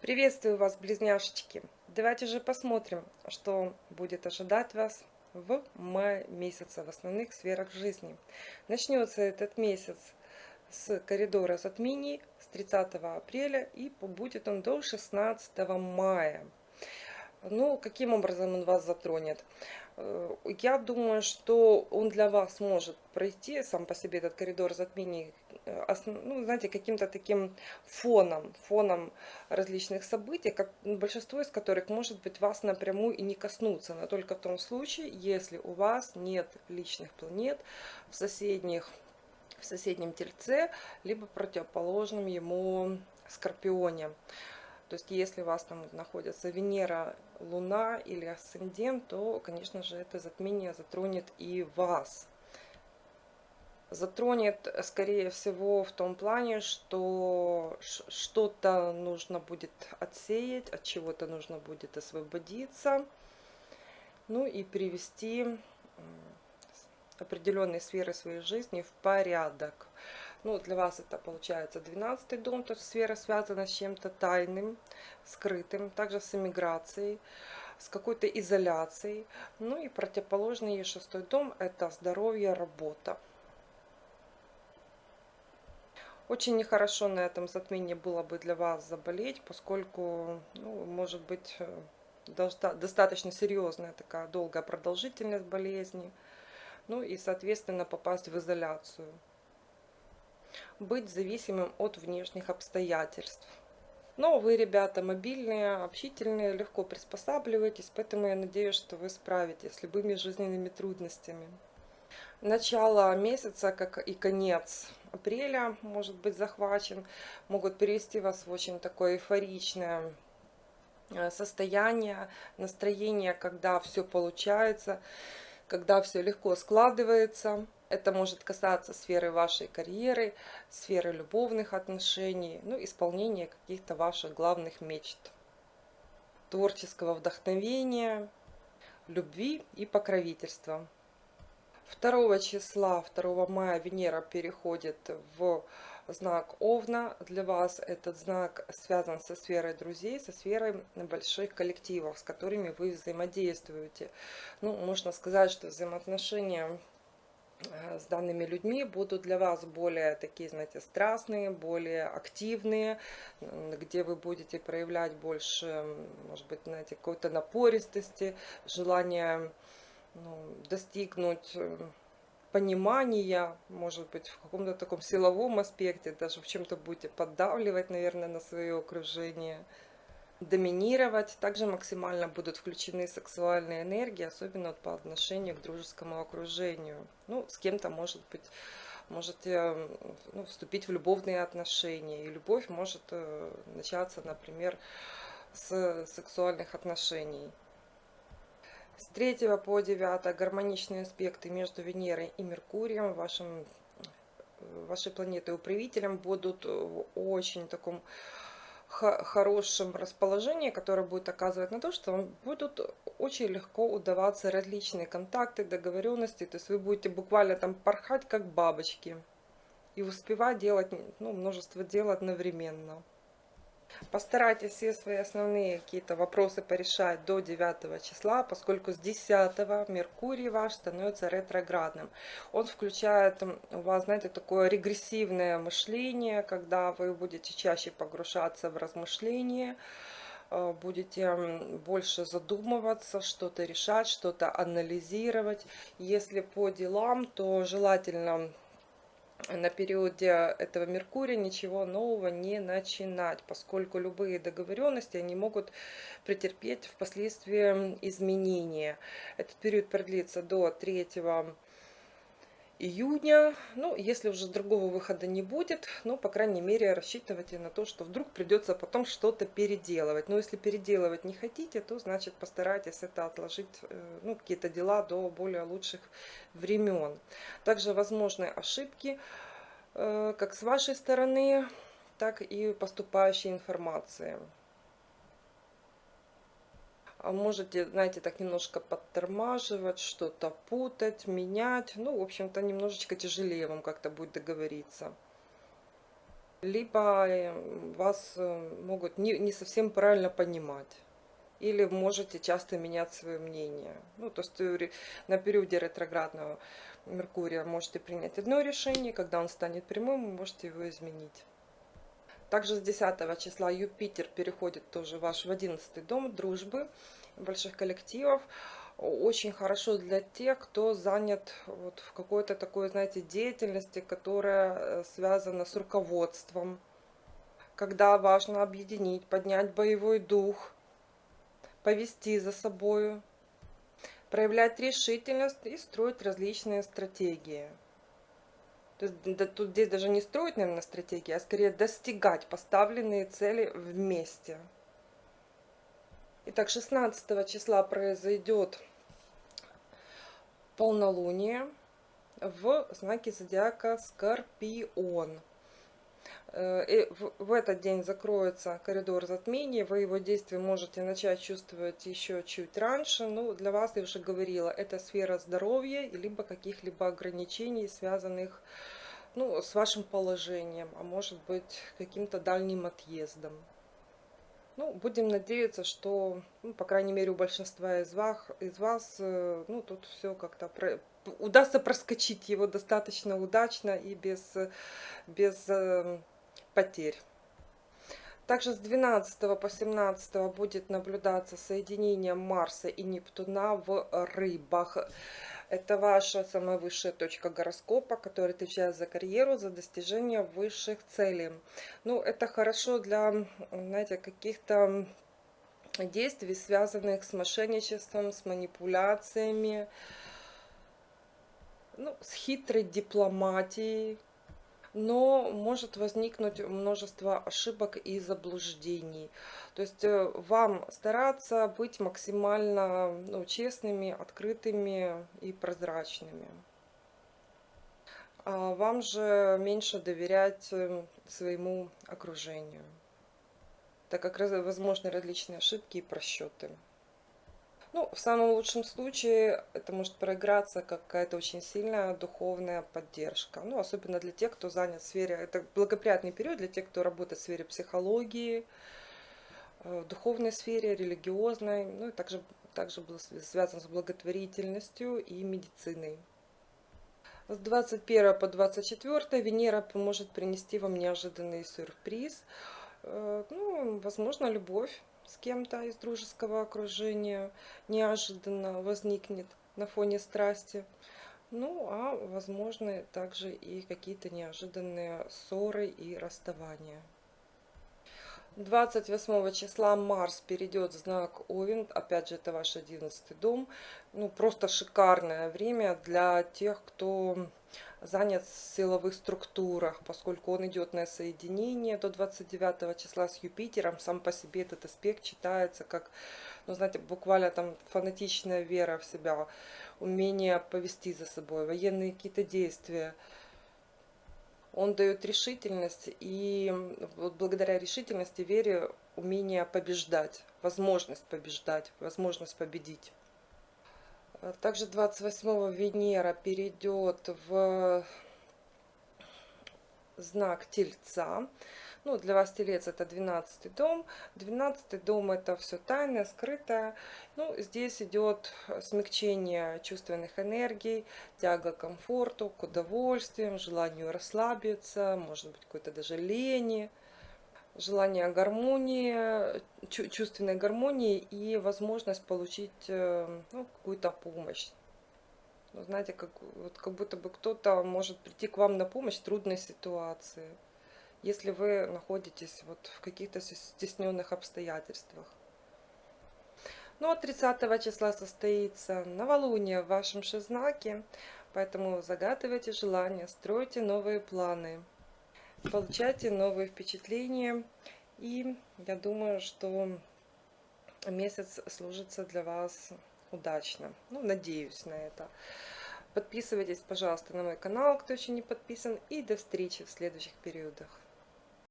Приветствую вас, близняшечки! Давайте же посмотрим, что будет ожидать вас в мае месяце в основных сферах жизни. Начнется этот месяц с коридора затмений с 30 апреля и будет он до 16 мая. Ну, каким образом он вас затронет? Э, я думаю, что он для вас может пройти сам по себе этот коридор затмений, э, ну, знаете, каким-то таким фоном, фоном различных событий, как, большинство из которых, может быть, вас напрямую и не коснуться, но только в том случае, если у вас нет личных планет в соседних в соседнем тельце, либо противоположном ему скорпионе. То есть, если у вас там находится Венера, Луна или Асцендент, то, конечно же, это затмение затронет и вас. Затронет, скорее всего, в том плане, что что-то нужно будет отсеять, от чего-то нужно будет освободиться, ну и привести определенные сферы своей жизни в порядок. Ну, для вас это получается 12 дом, то есть сфера связана с чем-то тайным, скрытым, также с эмиграцией, с какой-то изоляцией. Ну и противоположный ей шестой дом – это здоровье, работа. Очень нехорошо на этом затмении было бы для вас заболеть, поскольку, ну, может быть, э, достаточно серьезная такая долгая продолжительность болезни. Ну и, соответственно, попасть в изоляцию быть зависимым от внешних обстоятельств. Но вы, ребята, мобильные, общительные, легко приспосабливаетесь, поэтому я надеюсь, что вы справитесь с любыми жизненными трудностями. Начало месяца, как и конец апреля, может быть захвачен, могут перевести вас в очень такое эйфоричное э, состояние, настроение, когда все получается, когда все легко складывается. Это может касаться сферы вашей карьеры, сферы любовных отношений, ну, исполнения каких-то ваших главных мечт, творческого вдохновения, любви и покровительства. 2 числа, 2 мая Венера переходит в знак Овна. Для вас этот знак связан со сферой друзей, со сферой больших коллективов, с которыми вы взаимодействуете. Ну, можно сказать, что взаимоотношения Э, с данными людьми будут для вас более такие, знаете, страстные, более активные, где вы будете проявлять больше, может быть, знаете, какой-то напористости, желание ну, достигнуть э, понимания, может быть, в каком-то таком силовом аспекте, даже в чем-то будете поддавливать, наверное, на свое окружение доминировать. Также максимально будут включены сексуальные энергии, особенно по отношению к дружескому окружению. Ну, с кем-то, может быть, можете ну, вступить в любовные отношения. И любовь может э, начаться, например, с сексуальных отношений. С 3 по 9 гармоничные аспекты между Венерой и Меркурием, вашим, вашей планетой управителем, будут в очень таком хорошем расположении, которое будет оказывать на то, что вам будут очень легко удаваться различные контакты, договоренности. То есть вы будете буквально там порхать как бабочки и успевать делать ну, множество дел одновременно. Постарайтесь все свои основные какие-то вопросы порешать до 9 числа, поскольку с 10 Меркурий ваш становится ретроградным. Он включает у вас, знаете, такое регрессивное мышление, когда вы будете чаще погружаться в размышления, э, будете больше задумываться, что-то решать, что-то анализировать. Если по делам, то желательно на периоде этого Меркурия ничего нового не начинать, поскольку любые договоренности они могут претерпеть впоследствии изменения. Этот период продлится до 3 июня. Ну, если уже другого выхода не будет, ну, по крайней мере, рассчитывайте на то, что вдруг придется потом что-то переделывать. Но если переделывать не хотите, то, значит, постарайтесь это отложить, э, ну, какие-то дела до более лучших времен. Также возможны ошибки, э, как с вашей стороны, так и поступающей информации. А можете, знаете, так немножко подтормаживать, что-то путать, менять. Ну, в общем-то, немножечко тяжелее вам как-то будет договориться. либо э, вас э, могут не, не совсем правильно понимать. Или можете часто менять свое мнение. Ну, то есть э, на периоде ретроградного Меркурия можете принять одно решение, когда он станет прямым, вы можете его изменить. Также с 10 числа Юпитер переходит тоже ваш в 11 дом дружбы, больших коллективов. Очень хорошо для тех, кто занят вот в какой-то такой, знаете, деятельности, которая э, связана с руководством. Когда важно объединить, поднять боевой дух, повести за собою, проявлять решительность и строить различные стратегии. То есть да, тут здесь даже не строить, наверное, стратегии, а скорее достигать поставленные цели вместе. Итак, 16 числа произойдет полнолуние в знаке зодиака Скорпион. Э, и в этот день закроется коридор затмений, вы его действие можете начать чувствовать еще чуть раньше. Ну, для вас, я уже говорила, это сфера здоровья, либо каких-либо ограничений, связанных ну, с вашим положением, а может быть каким-то дальним отъездом. Ну, будем надеяться, что, ну, по крайней мере, у большинства из вас, из вас э, ну, тут все как-то про, удастся проскочить его достаточно удачно и без, без э, потерь. Также с 12 по 17 будет наблюдаться соединение Марса и Нептуна в рыбах. Это ваша самая высшая точка гороскопа, которая отвечает за карьеру, за достижение высших целей. Ну, это хорошо для, знаете, каких-то действий, связанных с мошенничеством, с манипуляциями, ну, с хитрой дипломатией, но может возникнуть множество ошибок и заблуждений. То есть э, вам стараться быть максимально ну, честными, открытыми и прозрачными. А вам же меньше доверять э, своему окружению, так как возможны различные ошибки и просчеты. Ну, в самом лучшем случае это может проиграться как какая-то очень сильная духовная поддержка. Ну, особенно для тех, кто занят в сфере, это благоприятный период для тех, кто работает в сфере психологии, э, в духовной сфере, религиозной, ну и также, также было связано с благотворительностью и медициной. С 21 по 24 Венера поможет принести вам неожиданный сюрприз. Э, ну, возможно, любовь с кем-то из дружеского окружения неожиданно возникнет на фоне страсти. Ну, а возможно также и какие-то неожиданные ссоры и расставания. 28 числа Марс перейдет в знак Овен, опять же это ваш 11 дом. Ну, просто шикарное время для тех, кто занят в силовых структурах, поскольку он идет на соединение до 29 числа с Юпитером. Сам по себе этот аспект читается как, ну, знаете, буквально там фанатичная вера в себя, умение повести за собой, военные какие-то действия. Он дает решительность, и вот благодаря решительности, вере, умение побеждать, возможность побеждать, возможность победить. Также 28 Венера перейдет в знак Тельца. Ну, для вас Телец это 12 дом. 12 дом это все тайное, скрытое. Ну, здесь идет смягчение чувственных энергий, тяга к комфорту, к удовольствиям, желанию расслабиться, может быть, какой-то даже лени желание гармонии, чувственной гармонии и возможность получить э, ну, какую-то помощь. Ну, знаете, как, вот как будто бы кто-то может прийти к вам на помощь в трудной ситуации, если вы находитесь вот в каких-то стесненных обстоятельствах. Ну, а 30 числа состоится новолуние в вашем шестзнаке, поэтому загадывайте желания, стройте новые планы получайте новые впечатления. И я думаю, что месяц служится для вас удачно. Ну, надеюсь на это. Подписывайтесь, пожалуйста, на мой канал, кто еще не подписан. И до встречи в следующих периодах.